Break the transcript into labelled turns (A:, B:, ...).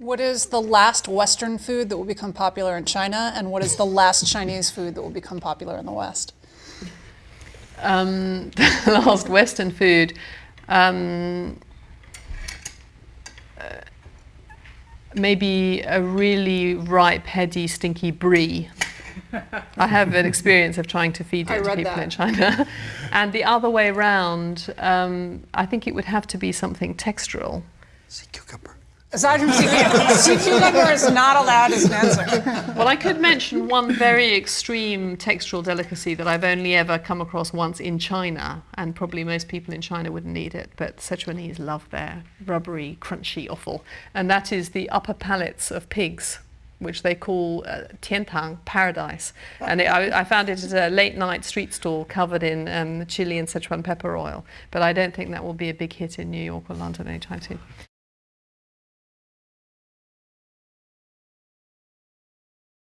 A: What is the last Western food that will become popular in China, and what is the last Chinese food that will become popular in the West?
B: Um, the last Western food. Um, uh, maybe a really ripe, heady, stinky brie. I have an experience of trying to feed it to people that. in China. and the other way around, um, I think it would have to be something textural.
C: Sea cucumber.
A: Aside from cucumber, sea cucumber is not allowed as an answer.
B: Well, I could mention one very extreme textural delicacy that I've only ever come across once in China, and probably most people in China wouldn't eat it, but Sichuanese love their rubbery, crunchy offal, and that is the upper palates of pigs which they call uh, tiantang, paradise. And it, I, I, found it at a late night street stall covered in um, chili and Sichuan pepper oil. But I don't think that will be a big hit in New York or London anytime soon.